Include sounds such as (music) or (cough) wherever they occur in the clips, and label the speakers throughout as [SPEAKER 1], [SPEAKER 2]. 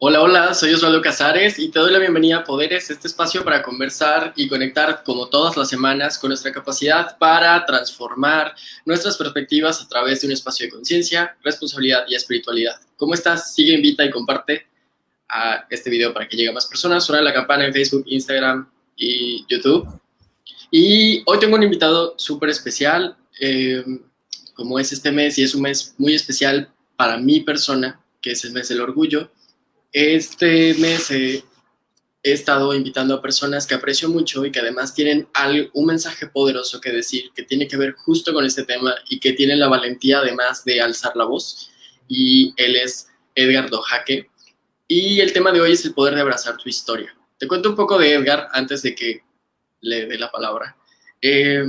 [SPEAKER 1] Hola, hola, soy Osvaldo Casares y te doy la bienvenida a Poderes, este espacio para conversar y conectar como todas las semanas con nuestra capacidad para transformar nuestras perspectivas a través de un espacio de conciencia, responsabilidad y espiritualidad. ¿Cómo estás? Sigue, invita y comparte a este video para que llegue a más personas. Suena la campana en Facebook, Instagram y YouTube. Y hoy tengo un invitado súper especial, eh, como es este mes y es un mes muy especial para mi persona, que es el mes del orgullo. Este mes he estado invitando a personas que aprecio mucho y que además tienen un mensaje poderoso que decir, que tiene que ver justo con este tema y que tienen la valentía además de alzar la voz. Y él es Edgar Dojaque. Y el tema de hoy es el poder de abrazar tu historia. Te cuento un poco de Edgar antes de que le dé la palabra. Eh,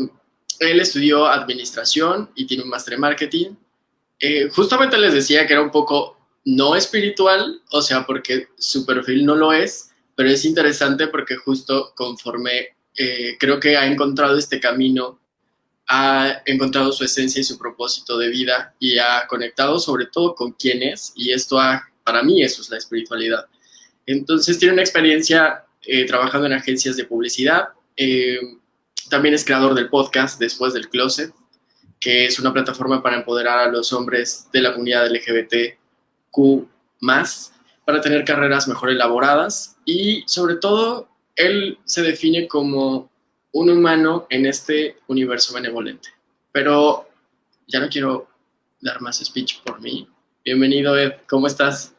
[SPEAKER 1] él estudió administración y tiene un máster en marketing. Eh, justamente les decía que era un poco no espiritual, o sea, porque su perfil no lo es, pero es interesante porque justo conforme eh, creo que ha encontrado este camino, ha encontrado su esencia y su propósito de vida y ha conectado sobre todo con quién es, y esto para mí eso es la espiritualidad. Entonces tiene una experiencia eh, trabajando en agencias de publicidad, eh, también es creador del podcast Después del Closet, que es una plataforma para empoderar a los hombres de la comunidad LGBT Q más para tener carreras mejor elaboradas y sobre todo él se define como un humano en este universo benevolente. Pero ya no quiero dar más speech por mí. Bienvenido Ed, ¿cómo estás?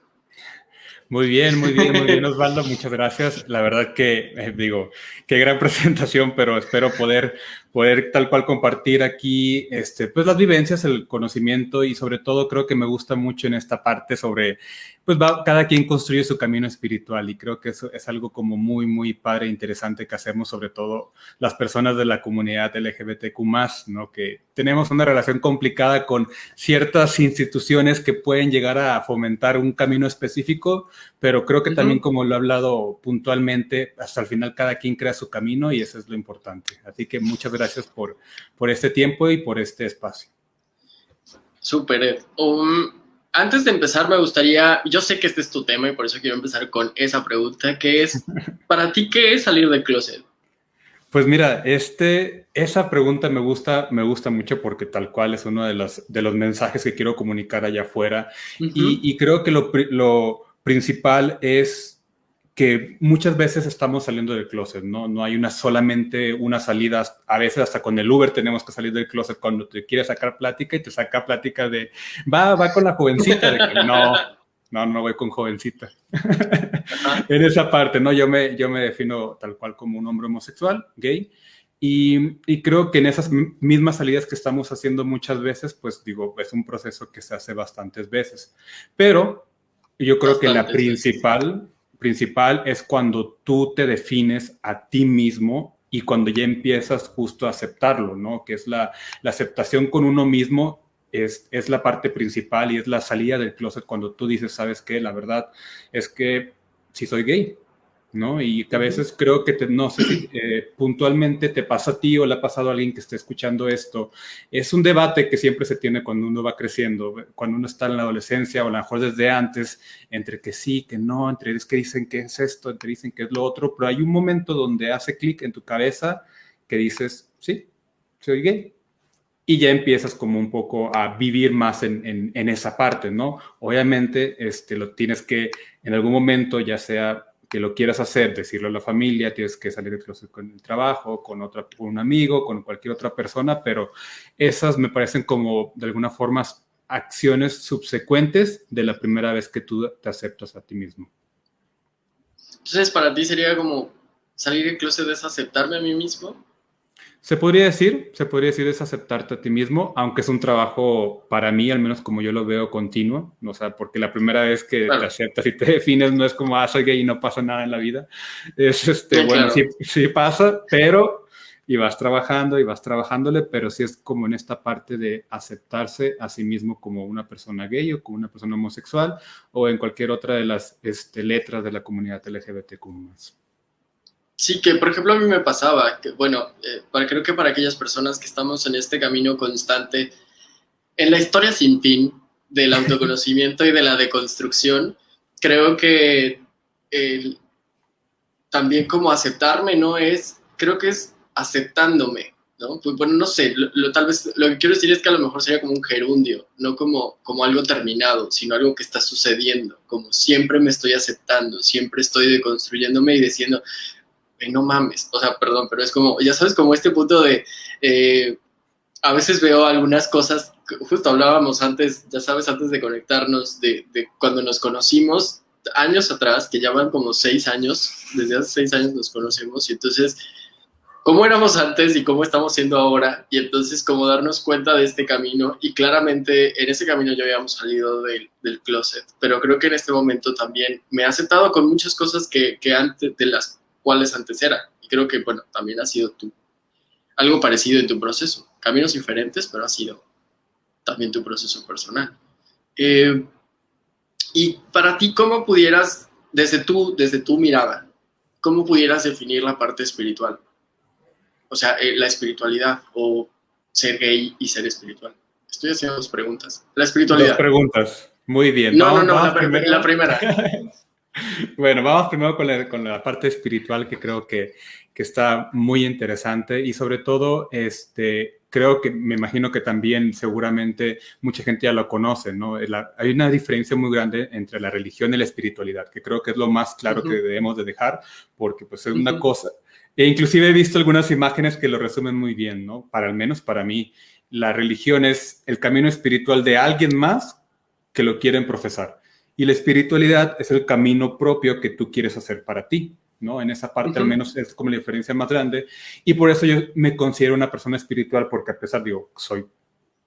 [SPEAKER 2] Muy bien, muy bien, muy bien, Osvaldo. Muchas gracias. La verdad que, eh, digo, qué gran (laughs) presentación, pero espero poder poder tal cual compartir aquí este, pues las vivencias, el conocimiento y sobre todo creo que me gusta mucho en esta parte sobre, pues va, cada quien construye su camino espiritual y creo que eso es algo como muy, muy padre e interesante que hacemos sobre todo las personas de la comunidad LGBTQ+, ¿no? Que tenemos una relación complicada con ciertas instituciones que pueden llegar a fomentar un camino específico, pero creo que también como lo he hablado puntualmente, hasta el final cada quien crea su camino y eso es lo importante. Así que muchas gracias por, por este tiempo y por este espacio.
[SPEAKER 1] Súper. Um, antes de empezar me gustaría, yo sé que este es tu tema y por eso quiero empezar con esa pregunta, que es, (laughs) para ti, ¿qué es salir del closet?
[SPEAKER 2] Pues mira, este, esa pregunta me gusta, me gusta mucho porque tal cual es uno de los, de los mensajes que quiero comunicar allá afuera. y, y, creo que lo, lo principal es que muchas veces estamos saliendo del closet, ¿no? No hay una solamente una salida, a veces hasta con el Uber tenemos que salir del closet cuando te quieres sacar plática y te saca plática de, va, va con la jovencita, de que no, no, no voy con jovencita. en esa parte, ¿no? Yo me, yo me defino tal cual como un hombre homosexual, gay, y, y, creo que en esas mismas salidas que estamos haciendo muchas veces, pues digo, es un proceso que se hace bastantes veces. Pero yo creo que la principal, principal es cuando tú te defines a ti mismo y cuando ya empiezas justo a aceptarlo, ¿no? Que es la, aceptación con uno mismo es, es, la parte principal y es la salida del closet cuando tú dices, ¿sabes qué? La verdad es que si soy gay, ¿no? Y que a veces creo que, te, no sé si eh, puntualmente te pasa a ti o le ha pasado a alguien que esté escuchando esto. Es un debate que siempre se tiene cuando uno va creciendo, cuando uno está en la adolescencia o a lo mejor desde antes, entre que sí, que no, entre es que dicen que es esto, entre dicen que es lo otro, pero hay un momento donde hace clic en tu cabeza que dices, sí, soy gay. Y ya empiezas como un poco a vivir más en, en, en esa parte, ¿no? Obviamente, este, lo tienes que en algún momento, ya sea que lo quieras hacer, decirlo a la familia, tienes que salir del closet con el trabajo, con, otra, con un amigo, con cualquier otra persona, pero esas me parecen como de alguna forma acciones subsecuentes de la primera vez que tú te aceptas a ti mismo.
[SPEAKER 1] Entonces, para ti sería como salir del closet es aceptarme a mí mismo.
[SPEAKER 2] Se podría decir, se podría decir es aceptarte a ti mismo, aunque es un trabajo para mí, al menos como yo lo veo, continuo, o sea, porque la primera vez que te aceptas y te defines no es como, ah, soy gay y no pasa nada en la vida, es este, bueno, sí, sí pasa, pero, y vas trabajando y vas trabajándole, pero sí es como en esta parte de aceptarse a sí mismo como una persona gay o como una persona homosexual o en cualquier otra de las este, letras de la comunidad LGBTQ+.
[SPEAKER 1] Sí, que por ejemplo a mí me pasaba, que bueno, eh, para, creo que para aquellas personas que estamos en este camino constante, en la historia sin fin del autoconocimiento y de la deconstrucción, creo que también como aceptarme, ¿no? Es, creo que es aceptándome, ¿no? Pues, bueno, no sé, lo, tal vez lo que quiero decir es que a lo mejor sería como un gerundio, no como, como algo terminado, sino algo que está sucediendo, como siempre me estoy aceptando, siempre estoy deconstruyéndome y diciendo, no mames, o sea, perdón, pero es como, ya sabes, como este punto de, eh, a veces veo algunas cosas, justo hablábamos antes, ya sabes, antes de conectarnos, de, de cuando nos conocimos, años atrás, que ya van como seis años, desde hace seis años nos conocemos, y entonces, ¿cómo éramos antes y cómo estamos siendo ahora? Y entonces, como darnos cuenta de este camino, y claramente en ese camino ya habíamos salido del, del closet, pero creo que en este momento también me he aceptado con muchas cosas que, que antes, de las cuales antes era, y creo que, bueno, también ha sido tú, algo parecido en tu proceso, caminos diferentes, pero ha sido también tu proceso personal. Eh, y para ti, ¿cómo pudieras, desde tu, desde tu mirada, cómo pudieras definir la parte espiritual? O sea, eh, la espiritualidad o ser gay y ser espiritual. Estoy haciendo dos preguntas. La espiritualidad.
[SPEAKER 2] Dos preguntas. Muy bien.
[SPEAKER 1] No, no, no, la, primera. (laughs)
[SPEAKER 2] bueno, vamos primero con la, con la, parte espiritual que creo que, que está muy interesante y sobre todo, este, creo que me imagino que también seguramente mucha gente ya lo conoce, ¿no? hay una diferencia muy grande entre la religión y la espiritualidad, que creo que es lo más claro que debemos de dejar, porque pues es una cosa. E inclusive he visto algunas imágenes que lo resumen muy bien, ¿no? Para al menos para mí, la religión es el camino espiritual de alguien más que lo quieren profesar. Y la espiritualidad es el camino propio que tú quieres hacer para ti. ¿no? En esa parte al menos es como la diferencia más grande. Y por eso yo me considero una persona espiritual, porque a pesar, digo, soy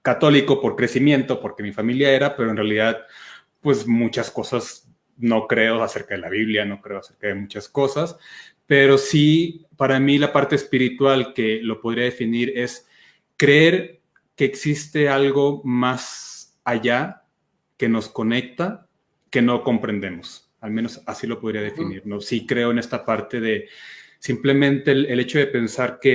[SPEAKER 2] católico por crecimiento, porque mi familia era, pero en realidad, pues muchas cosas no creo acerca de la Biblia, no creo acerca de muchas cosas, pero sí, para mí la parte espiritual que lo podría definir es creer que existe algo más allá que nos conecta, que no comprendemos al menos así lo podría definir, ¿no? Sí creo en esta parte de simplemente el, hecho de pensar que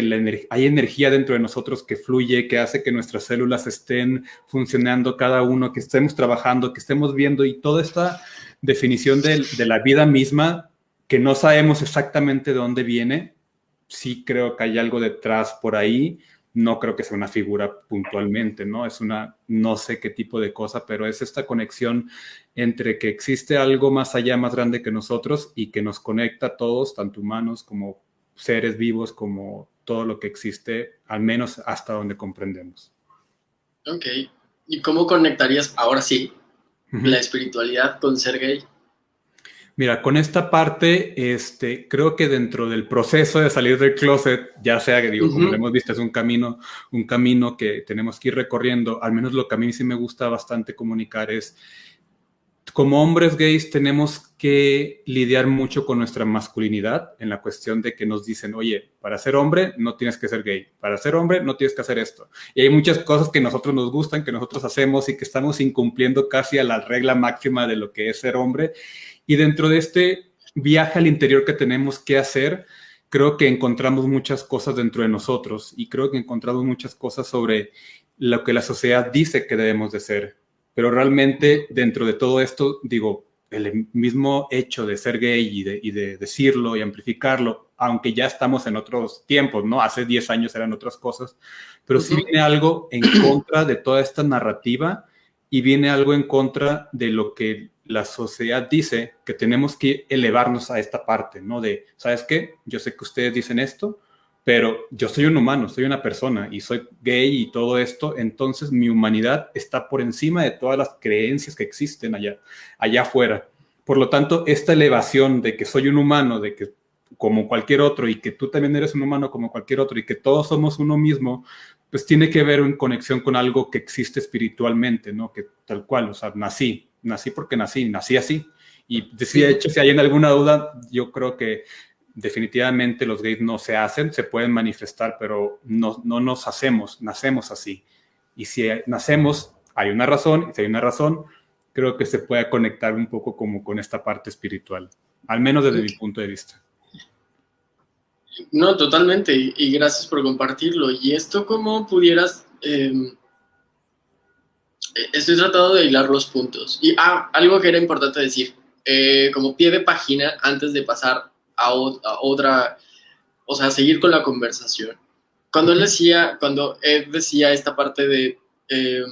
[SPEAKER 2] hay energía dentro de nosotros que fluye, que hace que nuestras células estén funcionando cada uno, que estemos trabajando, que estemos viendo y toda esta definición de, de la vida misma que no sabemos exactamente de dónde viene, sí creo que hay algo detrás por ahí, no creo que sea una figura puntualmente, ¿no? Es una, no sé qué tipo de cosa, pero es esta conexión entre que existe algo más allá, más grande que nosotros y que nos conecta a todos, tanto humanos como seres vivos, como todo lo que existe, al menos hasta donde comprendemos.
[SPEAKER 1] Ok. ¿Y cómo conectarías ahora sí la espiritualidad con ser gay?
[SPEAKER 2] Mira, con esta parte, este, creo que dentro del proceso de salir del closet, ya sea que digo, como lo hemos visto, es un camino, un camino que tenemos que ir recorriendo, al menos lo que a mí sí me gusta bastante comunicar es, como hombres gays tenemos que lidiar mucho con nuestra masculinidad en la cuestión de que nos dicen, oye, para ser hombre no tienes que ser gay, para ser hombre no tienes que hacer esto. Y hay muchas cosas que nosotros nos gustan, que nosotros hacemos y que estamos incumpliendo casi a la regla máxima de lo que es ser hombre y dentro de este viaje al interior que tenemos que hacer, creo que encontramos muchas cosas dentro de nosotros y creo que encontramos muchas cosas sobre lo que la sociedad dice que debemos de ser. Pero realmente dentro de todo esto, digo, el mismo hecho de ser gay y de, y de, decirlo y amplificarlo, aunque ya estamos en otros tiempos, ¿no? Hace 10 años eran otras cosas, pero sí viene algo en contra de toda esta narrativa y viene algo en contra de lo que la sociedad dice que tenemos que elevarnos a esta parte, ¿no? De, ¿sabes qué? Yo sé que ustedes dicen esto, pero yo soy un humano, soy una persona y soy gay y todo esto, entonces mi humanidad está por encima de todas las creencias que existen allá, allá afuera. Por lo tanto, esta elevación de que soy un humano, de que como cualquier otro y que tú también eres un humano como cualquier otro y que todos somos uno mismo, pues tiene que ver en conexión con algo que existe espiritualmente, ¿no? Que tal cual, o sea, nací, nací porque nací, nací así. Y de hecho, si hay alguna duda, yo creo que definitivamente los gays no se hacen, se pueden manifestar, pero no, no nos hacemos, nacemos así. Y si nacemos, hay una razón, y si hay una razón, creo que se puede conectar un poco como con esta parte espiritual, al menos desde mi punto de vista.
[SPEAKER 1] No, totalmente, y, gracias por compartirlo. ¿Y esto cómo pudieras em, estoy tratando de hilar los puntos. Y, ah, algo que era importante decir. eh, como pie de página antes de pasar a, otra, o sea, seguir con la conversación. Cuando él decía, cuando Ed decía esta parte de eh,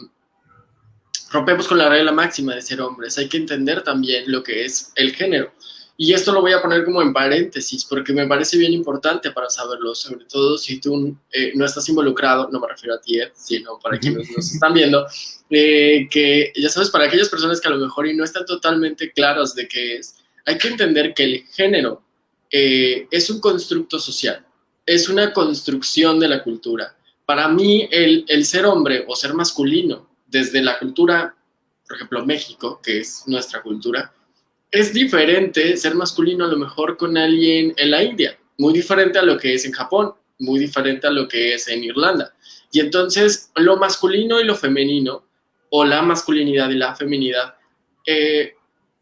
[SPEAKER 1] rompemos con la regla máxima de ser hombres, hay que entender también lo que es el género. Y esto lo voy a poner como en paréntesis, porque me parece bien importante para saberlo, sobre todo si tú eh, no estás involucrado, no me refiero a ti, Ed, sino para quienes nos están viendo, eh, que ya sabes, para aquellas personas que a lo mejor y no están totalmente claras de qué es, hay que entender que el género eh, es un constructo social, es una construcción de la cultura. Para mí, el, el ser hombre o ser masculino, desde la cultura, por ejemplo, México, que es nuestra cultura, es diferente ser masculino a lo mejor con alguien en la India, muy diferente a lo que es en Japón, muy diferente a lo que es en Irlanda. Y entonces lo masculino y lo femenino, o la masculinidad y la feminidad, eh,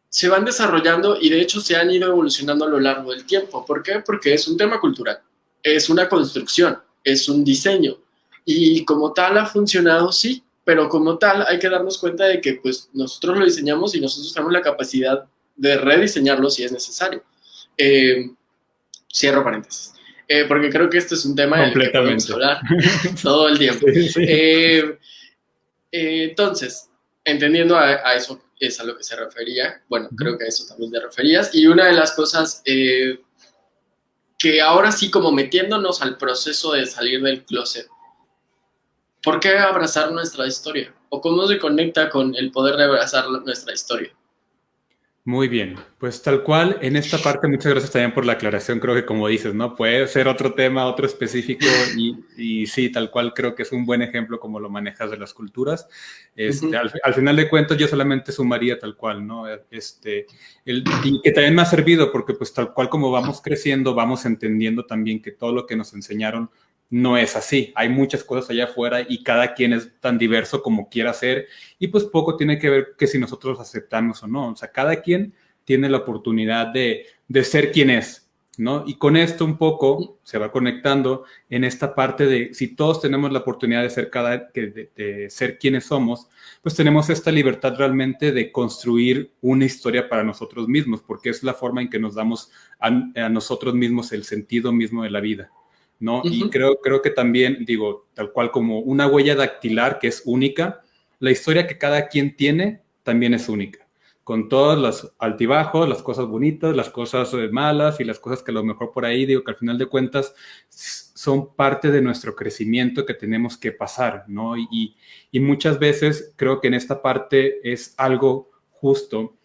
[SPEAKER 1] se van desarrollando y de hecho se han ido evolucionando a lo largo del tiempo. ¿Por qué? Porque es un tema cultural, es una construcción, es un diseño. Y como tal ha funcionado, sí, pero como tal hay que darnos cuenta de que pues nosotros lo diseñamos y nosotros tenemos la capacidad de rediseñarlo si es necesario. Eh, cierro paréntesis. Eh, porque creo que este es un tema del que podemos hablar todo el tiempo. (laughs) Eh, entonces, entendiendo a, eso, es a lo que se refería, bueno, creo que a eso también te referías, y una de las cosas que ahora sí, como metiéndonos al proceso de salir del closet, ¿por qué abrazar nuestra historia? ¿O cómo se conecta con el poder de abrazar nuestra historia?
[SPEAKER 2] Muy bien, pues tal cual, en esta parte muchas gracias también por la aclaración, creo que como dices, ¿no? Puede ser otro tema, otro específico y, y sí, tal cual creo que es un buen ejemplo como lo manejas de las culturas. Este, al, final de cuentas yo solamente sumaría tal cual, ¿no? Este, el, y que también me ha servido porque pues tal cual como vamos creciendo, vamos entendiendo también que todo lo que nos enseñaron no es así. Hay muchas cosas allá afuera y cada quien es tan diverso como quiera ser y pues poco tiene que ver que si nosotros aceptamos o no. O sea, cada quien tiene la oportunidad de, ser quien es, ¿no? Y con esto un poco se va conectando en esta parte de si todos tenemos la oportunidad de ser cada de, ser quienes somos, pues tenemos esta libertad realmente de construir una historia para nosotros mismos, porque es la forma en que nos damos a nosotros mismos el sentido mismo de la vida. ¿No? Y creo, creo que también, digo, tal cual como una huella dactilar que es única, la historia que cada quien tiene también es única, con todos los altibajos, las cosas bonitas, las cosas eh, malas y las cosas que a lo mejor por ahí, digo, que al final de cuentas son parte de nuestro crecimiento que tenemos que pasar, ¿no? Y, y muchas veces creo que en esta parte es algo justo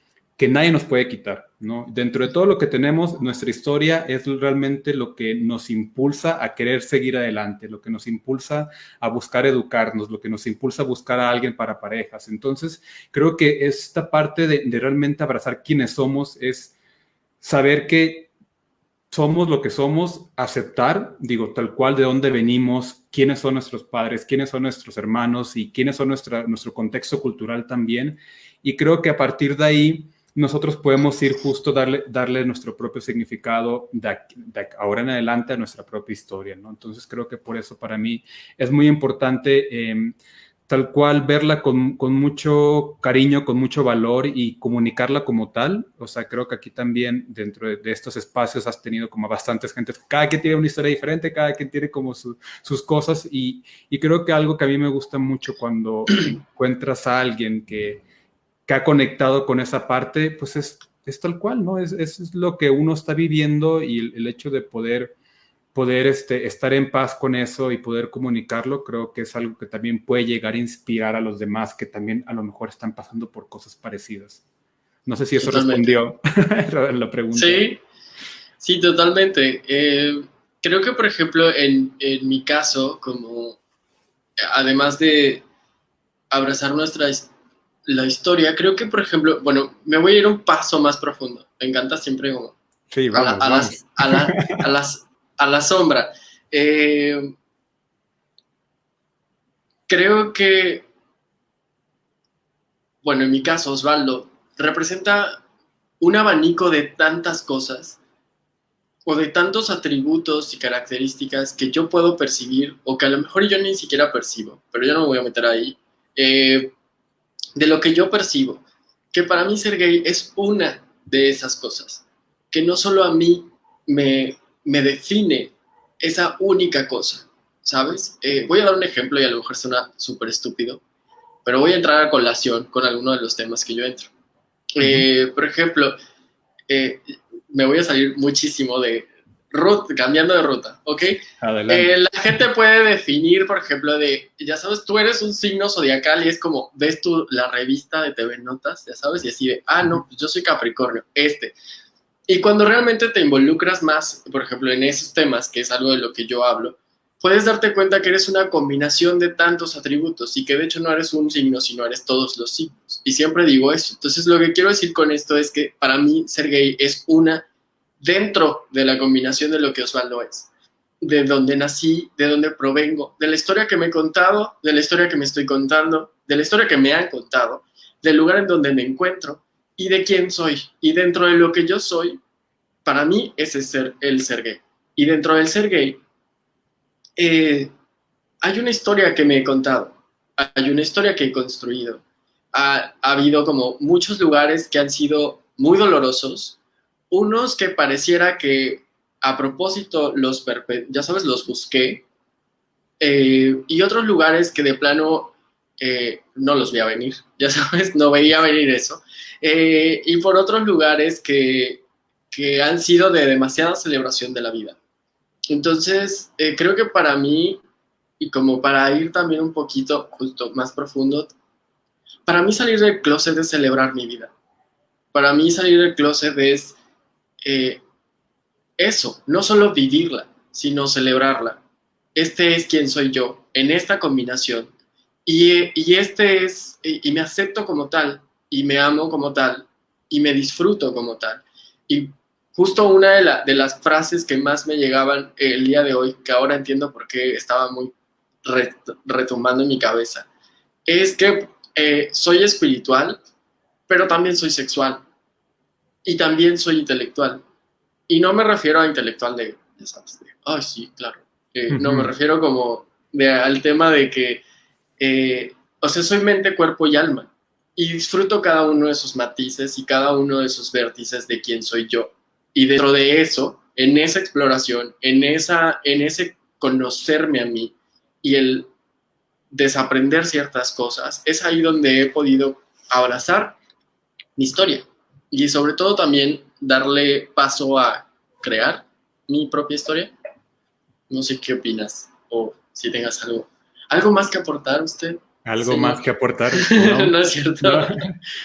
[SPEAKER 2] que nadie nos puede quitar, ¿no? Dentro de todo lo que tenemos, nuestra historia es realmente lo que nos impulsa a querer seguir adelante, lo que nos impulsa a buscar educarnos, lo que nos impulsa a buscar a alguien para parejas. Entonces, creo que esta parte de, de realmente abrazar quienes somos es saber que somos lo que somos, aceptar, digo, tal cual de dónde venimos, quiénes son nuestros padres, quiénes son nuestros hermanos y quiénes son nuestra, nuestro contexto cultural también. Y creo que a partir de ahí nosotros podemos ir justo darle, darle nuestro propio significado de, ahora en adelante a nuestra propia historia, ¿no? Entonces creo que por eso para mí es muy importante em, tal cual verla con, con, mucho cariño, con mucho valor y comunicarla como tal. O sea, creo que aquí también dentro de, estos espacios has tenido como bastantes gente, cada quien tiene una historia diferente, cada quien tiene como sus cosas y, y creo que algo que a mí me gusta mucho cuando (clears throat) encuentras a alguien que que ha conectado con esa parte, pues es, es tal cual, ¿no? Es, es, lo que uno está viviendo y el, hecho de poder, poder este, estar en paz con eso y poder comunicarlo, creo que es algo que también puede llegar a inspirar a los demás que también a lo mejor están pasando por cosas parecidas. No sé si eso respondió (laughs) la pregunta.
[SPEAKER 1] Sí, sí, totalmente. Eh, creo que, por ejemplo, en, en mi caso, como además de abrazar nuestras la historia, creo que, por ejemplo, bueno, me voy a ir un paso más profundo. Me encanta siempre como a, la, a, las, a, la, sombra. Eh, creo que, bueno, en mi caso, Osvaldo, representa un abanico de tantas cosas o de tantos atributos y características que yo puedo percibir o que a lo mejor yo ni siquiera percibo, pero yo no me voy a meter ahí. Eh, de lo que yo percibo, que para mí ser gay es una de esas cosas, que no solo a mí me, me define esa única cosa, ¿sabes? Eh, voy a dar un ejemplo y a lo mejor suena súper estúpido, pero voy a entrar a colación con alguno de los temas que yo entro. Eh, por ejemplo, eh, me voy a salir muchísimo de ruta, cambiando de ruta, ¿ok? la gente puede definir, por ejemplo, de, ya sabes, tú eres un signo zodiacal y es como, ves tú la revista de TV Notas, ya sabes, y así de, ah, no, pues yo soy Capricornio, este. Y cuando realmente te involucras más, por ejemplo, en esos temas, que es algo de lo que yo hablo, puedes darte cuenta que eres una combinación de tantos atributos y que de hecho no eres un signo, sino eres todos los signos. Y siempre digo eso. Entonces lo que quiero decir con esto es que para mí ser gay es una dentro de la combinación de lo que Osvaldo es. De donde nací, de donde provengo, de la historia que me he contado, de la historia que me estoy contando, de la historia que me han contado, del lugar en donde me encuentro y de quién soy. Y dentro de lo que yo soy, para mí ese es ser, el ser. Y dentro del ser eh, hay una historia que me he contado, hay una historia que he construido. Ha, habido como muchos lugares que han sido muy dolorosos, unos que pareciera que a propósito los, ya sabes, los busqué, eh, y otros lugares que de plano eh, no los voy a venir, (laughs) ya sabes, no veía venir eso. y por otros lugares que, que han sido de demasiada celebración de la vida. Entonces, eh, creo que para mí, y como para ir también un poquito justo más profundo, para mí salir del closet es celebrar mi vida. Para mí salir del closet es eh, eso, no solo vivirla, sino celebrarla. Este es quien soy yo, en esta combinación. Y, y este es, y, me acepto como tal, y me amo como tal, y me disfruto como tal. Y justo una de, las frases que más me llegaban el día de hoy, que ahora entiendo por qué estaba muy retumbando en mi cabeza, es que eh, soy espiritual, pero también soy sexual y también soy intelectual. Y no me refiero a intelectual de, ya sabes, de, ay, sí, claro. Eh, no, me refiero como al tema de que, eh, o sea, soy mente, cuerpo y alma. Y disfruto cada uno de esos matices y cada uno de esos vértices de quién soy yo. Y dentro de eso, en esa exploración, en, esa, en ese conocerme a mí y el desaprender ciertas cosas, es ahí donde he podido abrazar mi historia y sobre todo también darle paso a crear mi propia historia. No sé qué opinas o si tengas algo, algo más que aportar usted.
[SPEAKER 2] ¿Algo más que aportar? (laughs)
[SPEAKER 1] No, es cierto.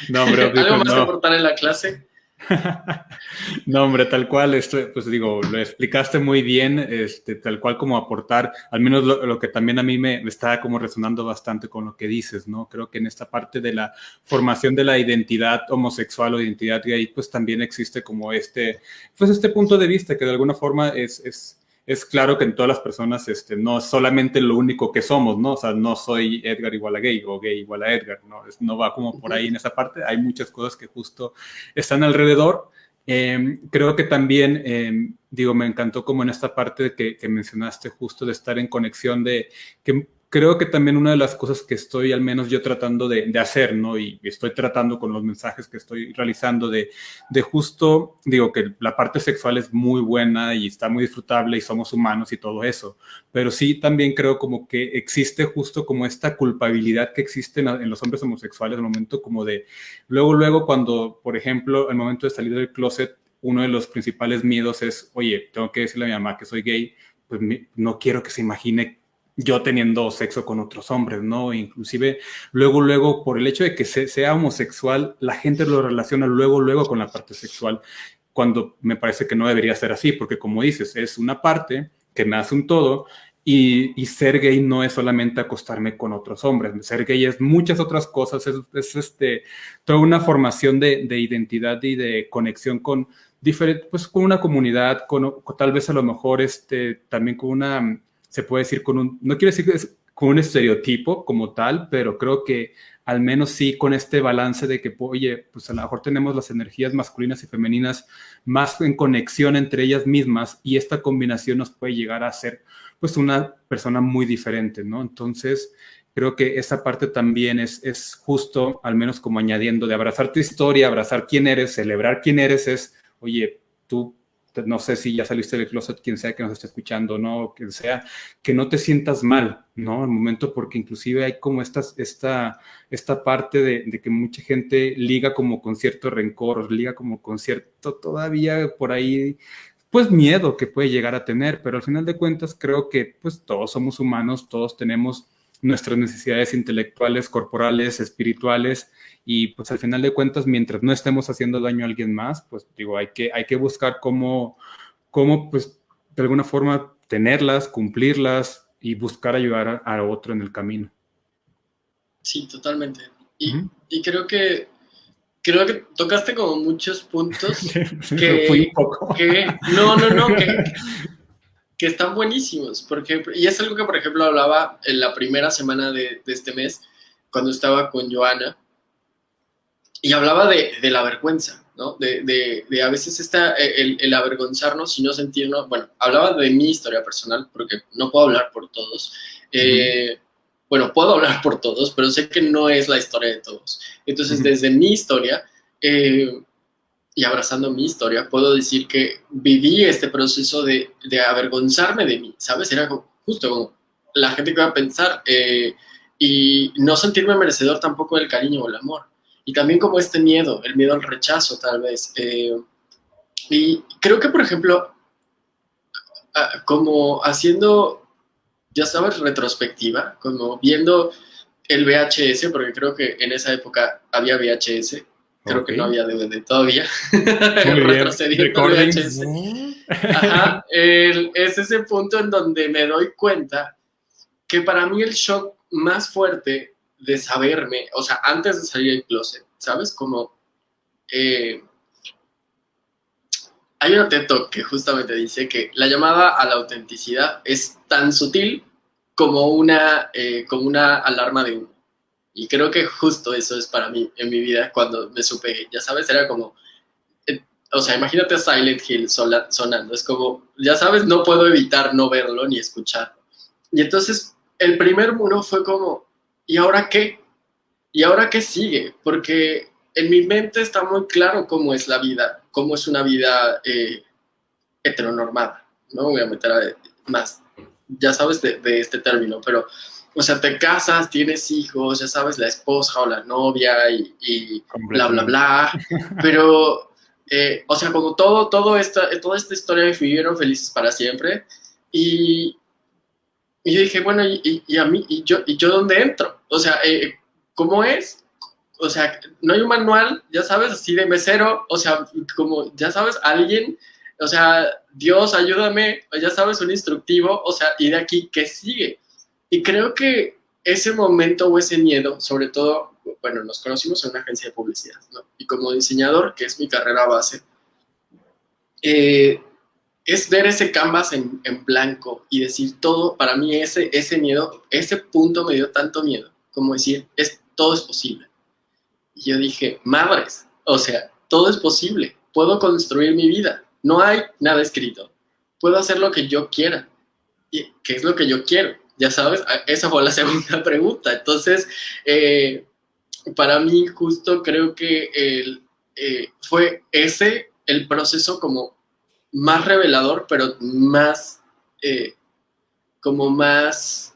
[SPEAKER 1] No, (laughs) ¿Algo más que aportar en la clase? (laughs)
[SPEAKER 2] no, hombre, tal cual, esto, pues digo, lo explicaste muy bien, este, tal cual como aportar, al menos lo, que también a mí me, está como resonando bastante con lo que dices, ¿no? Creo que en esta parte de la formación de la identidad homosexual o identidad gay, pues también existe como este, pues este punto de vista que de alguna forma es, es es claro que en todas las personas este, no es solamente lo único que somos, ¿no? O sea, no soy Edgar igual a gay o gay igual a Edgar, ¿no? no va como por ahí en esa parte. Hay muchas cosas que justo están alrededor. Em, creo que también, em, digo, me encantó como en esta parte que, que mencionaste justo de estar en conexión de que creo que también una de las cosas que estoy al menos yo tratando de, hacer, ¿no? Y estoy tratando con los mensajes que estoy realizando de, de, justo, digo que la parte sexual es muy buena y está muy disfrutable y somos humanos y todo eso, pero sí también creo como que existe justo como esta culpabilidad que existe en, los hombres homosexuales, el momento como de, luego, luego cuando, por ejemplo, el momento de salir del closet, uno de los principales miedos es, oye, tengo que decirle a mi mamá que soy gay, pues no quiero que se imagine yo teniendo sexo con otros hombres, ¿no? Inclusive luego, luego, por el hecho de que sea homosexual, la gente lo relaciona luego, luego con la parte sexual, cuando me parece que no debería ser así, porque como dices, es una parte que me hace un todo y, ser gay no es solamente acostarme con otros hombres, ser gay es muchas otras cosas, es, este, toda una formación de, identidad y de conexión con diferente, pues con una comunidad, con, con, tal vez a lo mejor este, también con una se puede decir con un, no quiero decir que es con un estereotipo como tal, pero creo que al menos sí con este balance de que, oye, pues a lo mejor tenemos las energías masculinas y femeninas más en conexión entre ellas mismas y esta combinación nos puede llegar a ser pues una persona muy diferente, ¿no? Entonces, creo que esa parte también es, es justo, al menos como añadiendo, de abrazar tu historia, abrazar quién eres, celebrar quién eres, es, oye, tú no sé si ya saliste del closet, quien sea que nos esté escuchando, ¿no? Quien sea, que no te sientas mal, ¿no? Al momento, porque inclusive hay como esta, esta, esta parte de, de, que mucha gente liga como con cierto rencor, liga como con cierto todavía por ahí, pues miedo que puede llegar a tener, pero al final de cuentas creo que pues todos somos humanos, todos tenemos nuestras necesidades intelectuales, corporales, espirituales, y pues al final de cuentas, mientras no estemos haciendo daño a alguien más, pues digo, hay que, hay que buscar cómo, cómo, pues de alguna forma tenerlas, cumplirlas y buscar ayudar a, otro en el camino.
[SPEAKER 1] Sí, totalmente. Y, y, creo que creo que tocaste como muchos puntos (laughs) que, que no, no, no, que, (laughs) que están buenísimos. Porque, y es algo que, por ejemplo, hablaba en la primera semana de, de este mes, cuando estaba con Joana, y hablaba de, de, la vergüenza, ¿no? De, de, a veces está el, el, avergonzarnos y no sentirnos, bueno, hablaba de mi historia personal, porque no puedo hablar por todos. Eh, bueno, puedo hablar por todos, pero sé que no es la historia de todos. Entonces, desde mi historia, eh, y abrazando mi historia, puedo decir que viví este proceso de, de avergonzarme de mí, ¿sabes? Era justo como la gente que va a pensar eh, y no sentirme merecedor tampoco del cariño o el amor. Y también como este miedo, el miedo al rechazo tal vez. Eh, y creo que, por ejemplo, como haciendo, ya sabes, retrospectiva, como viendo el VHS, porque creo que en esa época había VHS, creo okay. que no había DVD todavía, (laughs) retrocediendo VHS. Ajá, el, es ese punto en donde me doy cuenta que para mí el shock más fuerte de saberme, o sea, antes de salir del closet, ¿sabes? Como eh, hay una TED que justamente dice que la llamada a la autenticidad es tan sutil como una, eh, como una alarma de humo. Y creo que justo eso es para mí en mi vida cuando me supe, ya sabes, era como, eh, o sea, imagínate Silent Hill sonando, es como, ya sabes, no puedo evitar no verlo ni escucharlo. Y entonces el primer muro fue como, ¿y ahora qué? ¿Y ahora qué sigue? Porque en mi mente está muy claro cómo es la vida, cómo es una vida eh, heteronormada. No voy a meter a más, ya sabes de, de, este término, pero, o sea, te casas, tienes hijos, ya sabes, la esposa o la novia y, y bla, bla, bla. (laughs) Pero, eh, o sea, como todo, todo esta, toda esta historia vivieron felices para siempre. Y, y yo dije, bueno, ¿y, y, a mí, y yo, ¿y yo dónde entro? O sea, eh, ¿cómo es? O sea, no hay un manual, ya sabes, así de mesero, o sea, como, ya sabes, alguien, o sea, Dios, ayúdame, ya sabes, un instructivo, o sea, y de aquí, ¿qué sigue? Y creo que ese momento o ese miedo, sobre todo, bueno, nos conocimos en una agencia de publicidad, ¿no? Y como diseñador, que es mi carrera base, eh, es ver ese canvas en, en, blanco y decir todo, para mí ese, ese miedo, ese punto me dio tanto miedo, como decir, es, todo es posible. Y yo dije, madres, o sea, todo es posible, puedo construir mi vida, no hay nada escrito, puedo hacer lo que yo quiera. ¿Y qué es lo que yo quiero? Ya sabes, esa fue la (laughs) segunda pregunta. Entonces, eh, para mí justo creo que eh, fue ese el proceso como más revelador, pero más, eh, como más,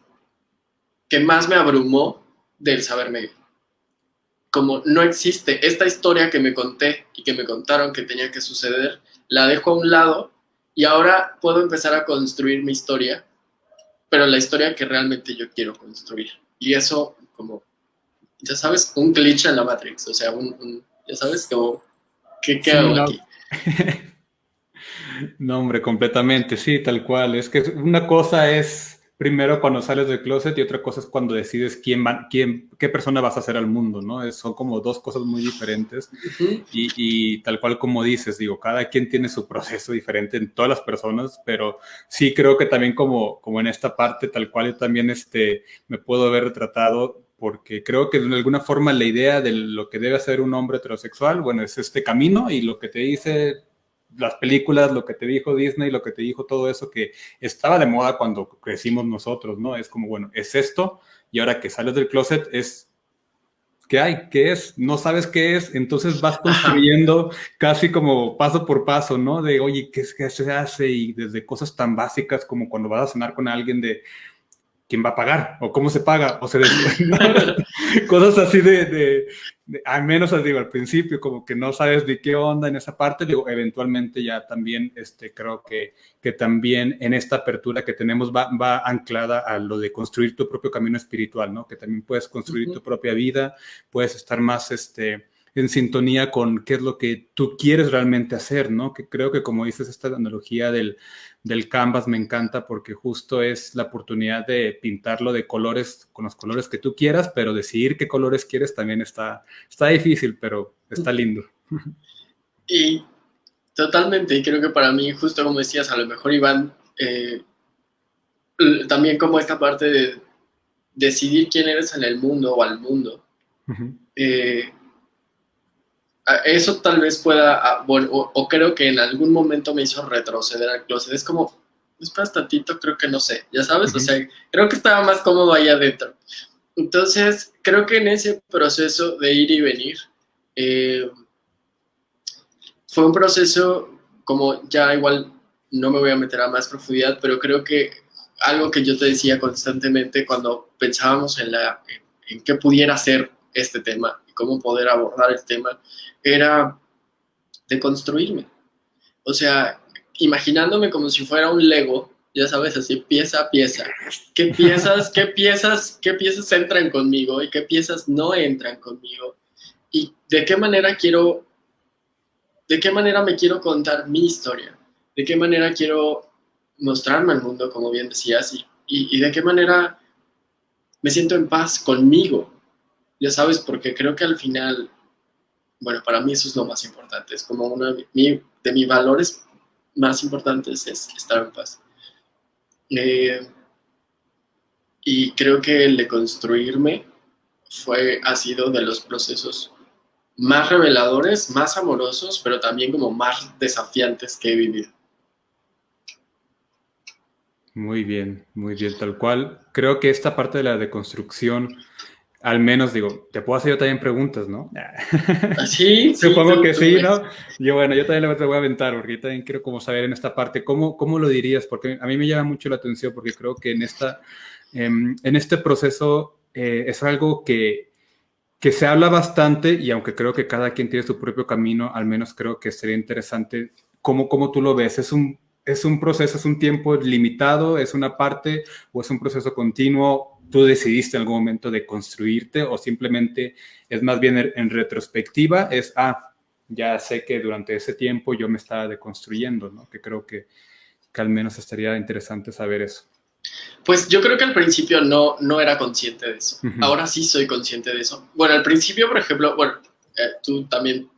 [SPEAKER 1] que más me abrumó del saberme. Como no existe esta historia que me conté y que me contaron que tenía que suceder, la dejo a un lado y ahora puedo empezar a construir mi historia, pero la historia que realmente yo quiero construir. Y eso, como, ya sabes, un glitch en la Matrix, o sea, un, un ya sabes, como, ¿qué, qué sí, hago no. aquí? (laughs)
[SPEAKER 2] No, hombre, completamente, sí, tal cual. Es que una cosa es primero cuando sales del closet y otra cosa es cuando decides quién va, quién, qué persona vas a hacer al mundo, ¿no? Es, son como dos cosas muy diferentes uh -huh. y, y, tal cual como dices, digo, cada quien tiene su proceso diferente en todas las personas, pero sí creo que también como, como en esta parte, tal cual yo también este, me puedo ver retratado porque creo que de alguna forma la idea de lo que debe hacer un hombre heterosexual, bueno, es este camino y lo que te dice las películas, lo que te dijo Disney, lo que te dijo todo eso que estaba de moda cuando crecimos nosotros, ¿no? Es como, bueno, es esto y ahora que sales del closet es ¿qué hay? ¿Qué es? No sabes qué es, entonces vas construyendo casi como paso por paso, ¿no? De, oye, ¿qué, ¿qué, se hace? Y desde cosas tan básicas como cuando vas a cenar con alguien de, quién va a pagar o cómo se paga o se (laughs) cosas así de, al menos digo al principio como que no sabes de qué onda en esa parte. Digo eventualmente ya también este creo que que también en esta apertura que tenemos va, va anclada a lo de construir tu propio camino espiritual no que también puedes construir tu propia vida puedes estar más este en sintonía con qué es lo que tú quieres realmente hacer, ¿no? Que creo que como dices, esta analogía del, del canvas me encanta porque justo es la oportunidad de pintarlo de colores, con los colores que tú quieras, pero decidir qué colores quieres también está, está difícil, pero está lindo. (laughs)
[SPEAKER 1] Y totalmente, y creo que para mí, justo como decías, a lo mejor Iván, eh, también como esta parte de decidir quién eres en el mundo o al mundo. eh, eso tal vez pueda, o, creo que en algún momento me hizo retroceder al closet. Es como, espera tantito, creo que no sé, ya sabes, o sea, creo que estaba más cómodo ahí adentro. Entonces, creo que en ese proceso de ir y venir, eh, fue un proceso como ya igual no me voy a meter a más profundidad, pero creo que algo que yo te decía constantemente cuando pensábamos en, la, en qué pudiera ser este tema cómo poder abordar el tema, era de construirme. O sea, imaginándome como si fuera un Lego, ya sabes, así pieza a pieza. ¿Qué piezas, qué piezas, qué piezas entran conmigo y qué piezas no entran conmigo? Y de qué manera quiero, de qué manera me quiero contar mi historia, de qué manera quiero mostrarme al mundo, como bien decías, y, y de qué manera me siento en paz conmigo. Ya sabes, porque creo que al final bueno, para mí eso es lo más importante. Es como uno de, mis valores más importantes es estar en paz. Eh, y creo que el de construirme fue, ha sido de los procesos más reveladores, más amorosos, pero también como más desafiantes que he vivido.
[SPEAKER 2] Muy bien, muy bien, tal cual. Creo que esta parte de la deconstrucción al menos digo, te puedo hacer yo también preguntas, ¿no?
[SPEAKER 1] Ah, (laughs) sí,
[SPEAKER 2] Supongo que sí, ¿no? Yo, bueno, yo también te voy a aventar, porque yo también quiero como saber en esta parte, ¿cómo, cómo lo dirías? Porque a mí me llama mucho la atención, porque creo que en, esta, em, en este proceso eh, es algo que, que se habla bastante, y aunque creo que cada quien tiene su propio camino, al menos creo que sería interesante cómo, cómo tú lo ves. Es un, es un proceso, es un tiempo limitado, es una parte o es un proceso continuo tú decidiste en algún momento de construirte o simplemente es más bien en retrospectiva, es, ah, ya sé que durante ese tiempo yo me estaba deconstruyendo, ¿no? Que creo que, que al menos estaría interesante saber eso.
[SPEAKER 1] Pues yo creo que al principio no, no era consciente de eso. Ahora sí soy consciente de eso. Bueno, al principio, por ejemplo, bueno, eh, tú también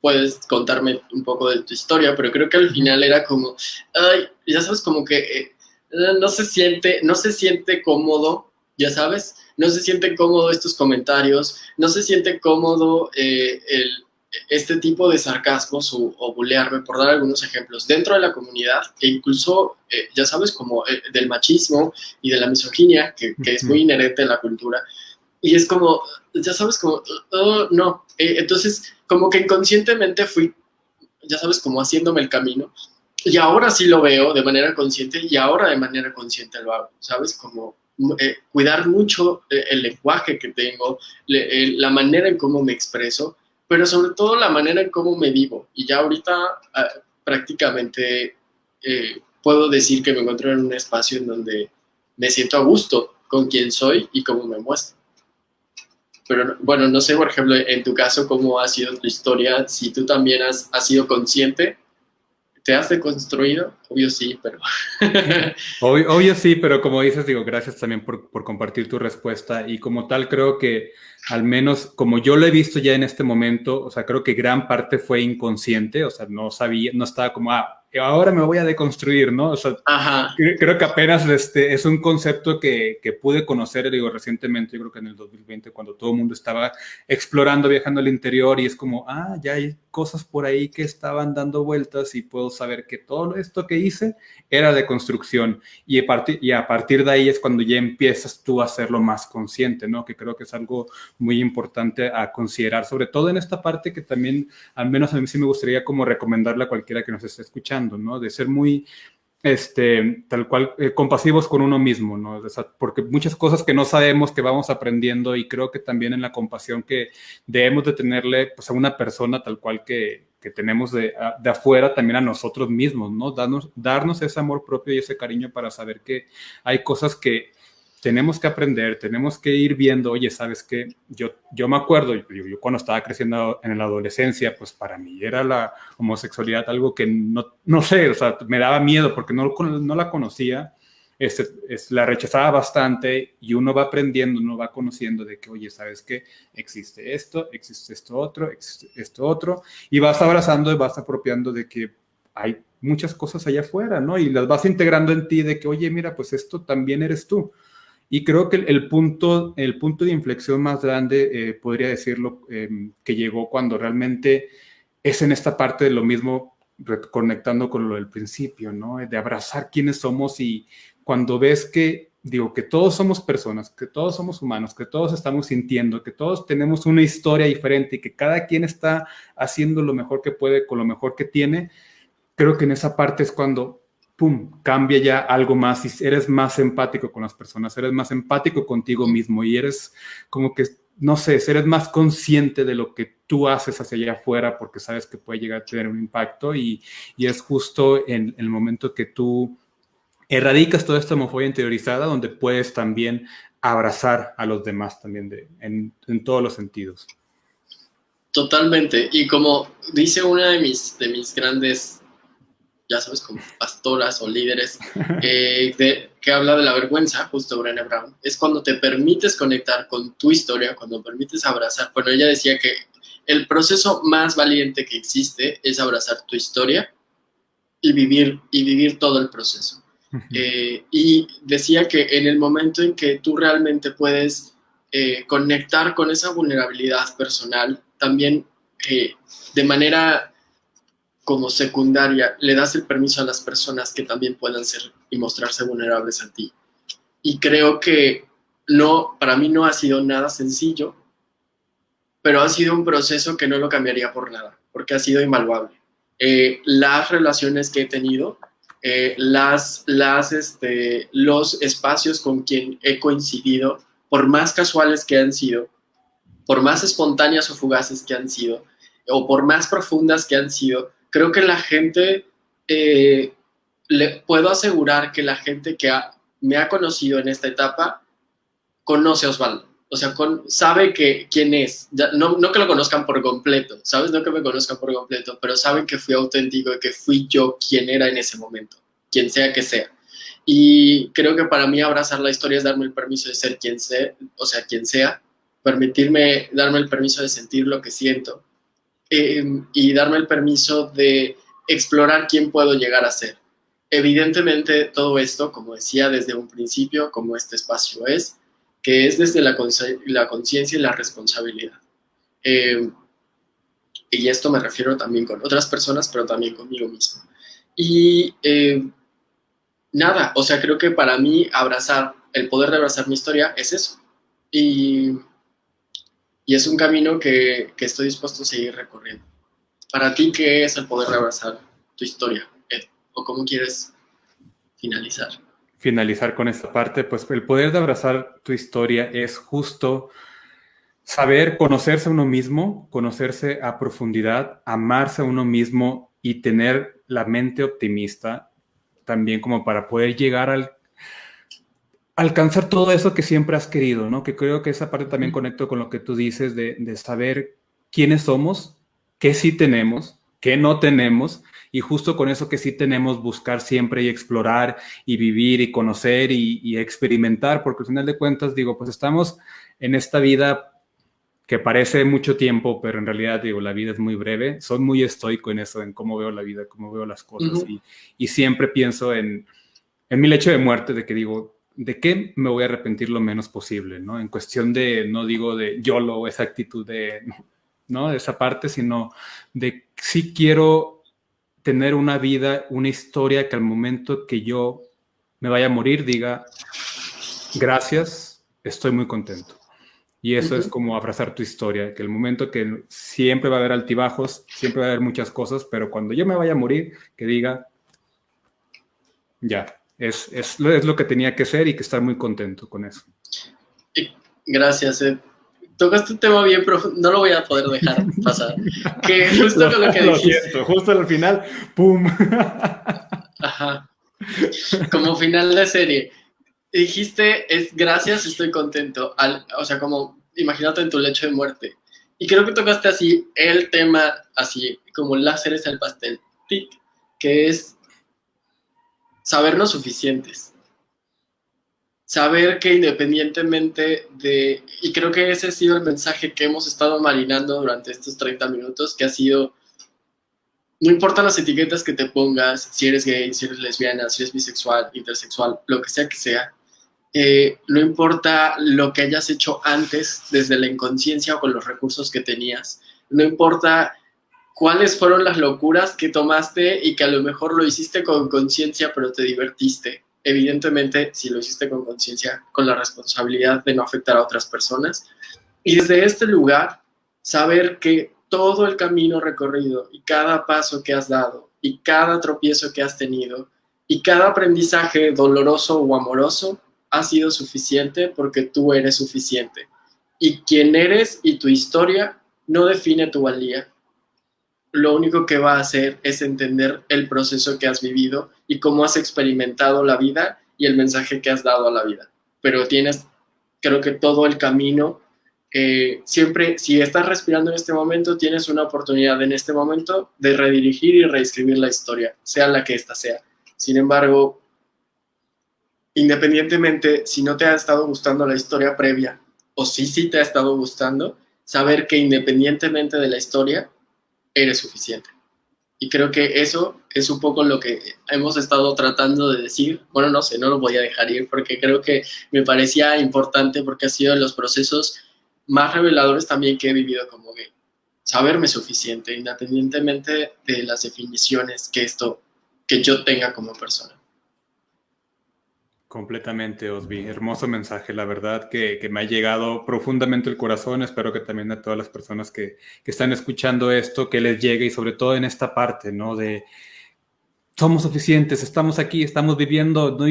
[SPEAKER 1] puedes contarme un poco de tu historia, pero creo que al final era como, ay, ya sabes, como que eh, no se siente, no se siente cómodo ya sabes, no se sienten cómodos estos comentarios, no se siente cómodo eh, el, este tipo de sarcasmos o, o, bulearme, por dar algunos ejemplos, dentro de la comunidad e incluso, eh, ya sabes, como eh, del machismo y de la misoginia, que, que, es muy inherente en la cultura. Y es como, ya sabes, como, oh, no. entonces, como que inconscientemente fui, ya sabes, como haciéndome el camino. Y ahora sí lo veo de manera consciente y ahora de manera consciente lo hago, ¿sabes? Como eh, cuidar mucho eh, el lenguaje que tengo, eh, la manera en cómo me expreso, pero sobre todo la manera en cómo me vivo. Y ya ahorita ah, prácticamente puedo decir que me encuentro en un espacio en donde me siento a gusto con quién soy y cómo me muestro. Pero bueno, no sé, por ejemplo, en tu caso, cómo ha sido tu historia, si tú también has, has sido consciente ¿Te has? Obvio sí, pero... (laughs)
[SPEAKER 2] obvio, sí, pero como dices, digo, gracias también por, por, compartir tu respuesta y como tal creo que al menos como yo lo he visto ya en este momento, o sea, creo que gran parte fue inconsciente, o sea, no sabía, no estaba como, ah, ahora me voy a deconstruir, ¿no? O sea, creo que apenas este, es un concepto que, que, pude conocer, digo, recientemente, yo creo que en el 2020, cuando todo el mundo estaba explorando, viajando al interior y es como, ah, ya hay cosas por ahí que estaban dando vueltas y puedo saber que todo esto que hice era de construcción y a, partir, y a partir de ahí es cuando ya empiezas tú a hacerlo más consciente, ¿no? Que creo que es algo muy importante a considerar, sobre todo en esta parte que también, al menos a mí sí me gustaría como recomendarle a cualquiera que nos esté escuchando, De ser muy este, tal cual, eh, compasivos con uno mismo, ¿no? porque muchas cosas que no sabemos que vamos aprendiendo y creo que también en la compasión que debemos de tenerle pues, a una persona tal cual que, que tenemos de, de, afuera también a nosotros mismos, ¿no? Darnos, darnos ese amor propio y ese cariño para saber que hay cosas que tenemos que aprender, tenemos que ir viendo, oye, ¿sabes qué? Yo, yo me acuerdo, yo, cuando estaba creciendo en la adolescencia, pues para mí era la homosexualidad algo que no, no sé, o sea, me daba miedo porque no, no la conocía, este, es, la rechazaba bastante y uno va aprendiendo, uno va conociendo de que, oye, ¿sabes qué? Existe esto, existe esto otro, existe esto otro, y vas abrazando y vas apropiando de que hay muchas cosas allá afuera, ¿no? Y las vas integrando en ti de que, oye, mira, pues esto también eres tú. Y creo que el punto, el punto de inflexión más grande, eh, podría decirlo, em, que llegó cuando realmente es en esta parte de lo mismo, conectando con lo del principio, ¿no? De abrazar quiénes somos y cuando ves que, digo, que todos somos personas, que todos somos humanos, que todos estamos sintiendo, que todos tenemos una historia diferente y que cada quien está haciendo lo mejor que puede con lo mejor que tiene, creo que en esa parte es cuando pum, cambia ya algo más y eres más empático con las personas, eres más empático contigo mismo y eres como que, no sé, eres más consciente de lo que tú haces hacia allá afuera porque sabes que puede llegar a tener un impacto y, es justo en, el momento que tú erradicas toda esta homofobia interiorizada donde puedes también abrazar a los demás también de, en, en todos los sentidos.
[SPEAKER 1] Totalmente. Y como dice una de mis, de mis grandes ya sabes, como pastoras o líderes, eh, que habla de la vergüenza, justo Brené Brown, es cuando te permites conectar con tu historia, cuando permites abrazar. Bueno, ella decía que el proceso más valiente que existe es abrazar tu historia y vivir, y vivir todo el proceso. Eh, y decía que en el momento en que tú realmente puedes eh, conectar con esa vulnerabilidad personal, también de manera como secundaria le das el permiso a las personas que también puedan ser y mostrarse vulnerables a ti. Y creo que no, para mí no ha sido nada sencillo, pero ha sido un proceso que no lo cambiaría por nada, porque ha sido invaluable. Eh, las relaciones que he tenido, eh, las, las, este, los espacios con quien he coincidido, por más casuales que han sido, por más espontáneas o fugaces que han sido, o por más profundas que han sido, creo que la gente, eh, le puedo asegurar que la gente que me ha conocido en esta etapa conoce a Osvaldo. O sea, sabe que quién es. no, no, que lo conozcan por completo, ¿sabes? No que me conozcan por completo, pero saben que fui auténtico y que fui yo quien era en ese momento, quien sea que sea. Y creo que para mí abrazar la historia es darme el permiso de ser quien sea, o sea, quien sea, permitirme, darme el permiso de sentir lo que siento, Em, y darme el permiso de explorar quién puedo llegar a ser. Evidentemente todo esto, como decía desde un principio, como este espacio es, que es desde la conciencia y la responsabilidad. Em, y esto me refiero también con otras personas, pero también conmigo mismo. Y em, nada, o sea, creo que para mí abrazar, el poder de abrazar mi historia es eso. Y y es un camino que, que, estoy dispuesto a seguir recorriendo. Para ti, ¿qué es el poder de abrazar tu historia, ¿O cómo quieres finalizar?
[SPEAKER 2] Finalizar con esta parte, pues el poder de abrazar tu historia es justo saber conocerse a uno mismo, conocerse a profundidad, amarse a uno mismo y tener la mente optimista también como para poder llegar al alcanzar todo eso que siempre has querido, ¿no? Que creo que esa parte también conecto con lo que tú dices de, saber quiénes somos, qué sí tenemos, qué no tenemos, y justo con eso que sí tenemos, buscar siempre y explorar y vivir y conocer y, y experimentar, porque al final de cuentas digo, pues estamos en esta vida que parece mucho tiempo, pero en realidad, digo, la vida es muy breve. Soy muy estoico en eso, en cómo veo la vida, cómo veo las cosas. y, y, siempre pienso en, en mi lecho de muerte, de que digo, ¿de qué me voy a arrepentir lo menos posible? ¿no? En cuestión de, no digo de YOLO, esa actitud de, ¿no? De esa parte, sino de si quiero tener una vida, una historia que al momento que yo me vaya a morir diga, gracias, estoy muy contento. Y eso es como abrazar tu historia, que el momento que siempre va a haber altibajos, siempre va a haber muchas cosas, pero cuando yo me vaya a morir, que diga, ya, es, es, es lo que tenía que ser y que estar muy contento con eso.
[SPEAKER 1] Gracias, Ed. Tocaste un tema bien profundo, no lo voy a poder dejar (laughs) pasar. Que justo con lo que dijiste.
[SPEAKER 2] justo al final, ¡pum!
[SPEAKER 1] Ajá. Como final de serie dijiste, es gracias, estoy contento. o sea, como imagínate en tu lecho de muerte. Y creo que tocaste así el tema, así como láseres al pastel, que es sabernos suficientes. Saber que independientemente de, y creo que ese ha sido el mensaje que hemos estado marinando durante estos 30 minutos, que ha sido, no importa las etiquetas que te pongas, si eres gay, si eres lesbiana, si eres bisexual, intersexual, lo que sea que sea, eh, no importa lo que hayas hecho antes desde la inconsciencia o con los recursos que tenías, no importa cuáles fueron las locuras que tomaste y que a lo mejor lo hiciste con conciencia pero te divertiste. Evidentemente, si lo hiciste con conciencia, con la responsabilidad de no afectar a otras personas. Y desde este lugar, saber que todo el camino recorrido y cada paso que has dado y cada tropiezo que has tenido y cada aprendizaje doloroso o amoroso ha sido suficiente porque tú eres suficiente. Y quién eres y tu historia no define tu valía. Lo único que va a hacer es entender el proceso que has vivido y cómo has experimentado la vida y el mensaje que has dado a la vida. Pero tienes, creo que todo el camino, eh, siempre, si estás respirando en este momento, tienes una oportunidad en este momento de redirigir y reescribir la historia, sea la que ésta sea. Sin embargo, independientemente si no te ha estado gustando la historia previa o si sí te ha estado gustando, saber que independientemente de la historia, eres suficiente. Y creo que eso es un poco lo que hemos estado tratando de decir. Bueno, no sé, no lo voy a dejar ir porque creo que me parecía importante porque ha sido de los procesos más reveladores también que he vivido como gay. Saberme suficiente, independientemente de las definiciones que esto, que yo tenga como persona.
[SPEAKER 2] Completamente, Osby. Hermoso mensaje, la verdad que, me ha llegado profundamente el corazón. Espero que también a todas las personas que, que, están escuchando esto, que les llegue y sobre todo en esta parte, ¿no? De somos suficientes, estamos aquí, estamos viviendo, no,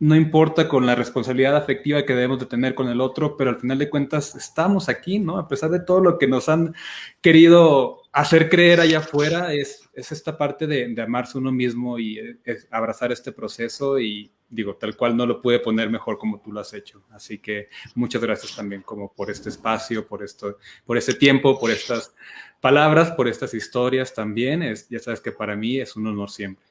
[SPEAKER 2] no importa con la responsabilidad afectiva que debemos de tener con el otro, pero al final de cuentas estamos aquí, ¿no? A pesar de todo lo que nos han querido hacer creer allá afuera, es, es esta parte de, de amarse uno mismo y eh, abrazar este proceso y digo, tal cual no lo puede poner mejor como tú lo has hecho. Así que muchas gracias también como por este espacio, por esto, por este tiempo, por estas palabras, por estas historias también. Es, ya sabes que para mí es un honor siempre.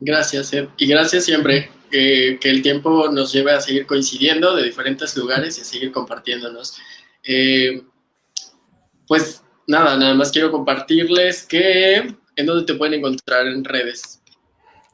[SPEAKER 1] Gracias, Ed. Y gracias siempre que, el tiempo nos lleve a seguir coincidiendo de diferentes lugares y a seguir compartiéndonos. Eh, pues nada, nada más quiero compartirles que en dónde te pueden encontrar en redes.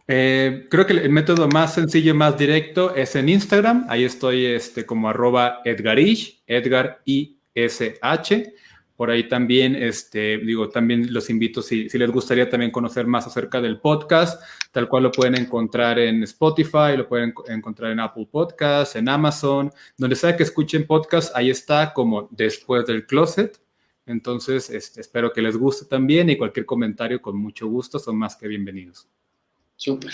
[SPEAKER 2] Eh, creo que el método más sencillo y más directo es en Instagram. Ahí estoy este, como arroba Edgarish, Edgar I-S-H. Por ahí también, este, digo, también los invito, si, les gustaría también conocer más acerca del podcast, tal cual lo pueden encontrar en Spotify, lo pueden encontrar en Apple Podcasts, en Amazon, donde sea que escuchen podcast, ahí está como después del closet. Entonces, espero que les guste también y cualquier comentario con mucho gusto son más que bienvenidos.
[SPEAKER 1] Súper.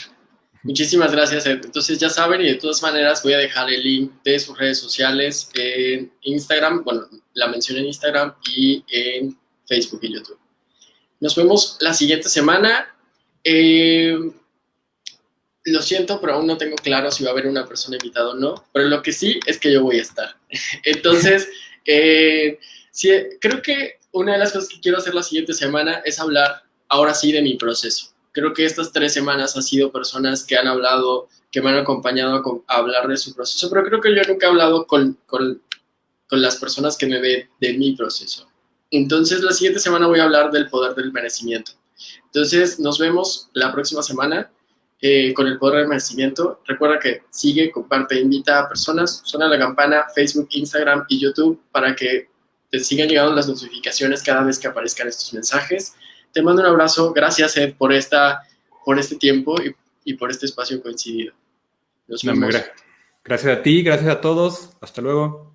[SPEAKER 1] Muchísimas gracias. Entonces ya saben y de todas maneras voy a dejar el link de sus redes sociales en Instagram, bueno, la mencioné en Instagram y en Facebook y YouTube. Nos vemos la siguiente semana. Eh, lo siento, pero aún no tengo claro si va a haber una persona invitada o no, pero lo que sí es que yo voy a estar. (laughs) Entonces, eh, creo que una de las cosas que quiero hacer la siguiente semana es hablar ahora sí de mi proceso creo que estas tres semanas ha sido personas que han hablado, que me han acompañado a, hablar de su proceso, pero creo que yo nunca he hablado con, con las personas que me ven de mi proceso. Entonces, la siguiente semana voy a hablar del poder del merecimiento. Entonces, nos vemos la próxima semana eh, con el poder del merecimiento. Recuerda que sigue, comparte, invita a personas, suena la campana, Facebook, Instagram y YouTube para que te sigan llegando las notificaciones cada vez que aparezcan estos mensajes. Te mando un abrazo. Gracias, Ed, por, esta, por este tiempo y, y por este espacio coincidido.
[SPEAKER 2] Nos vemos. Gracias a ti, gracias a todos. Hasta luego.